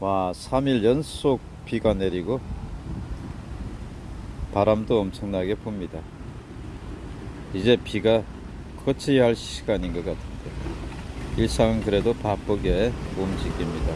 와 3일 연속 비가 내리고 바람도 엄청나게 붑니다. 이제 비가 거쳐야 할 시간인 것 같은데. 일상은 그래도 바쁘게 움직입니다.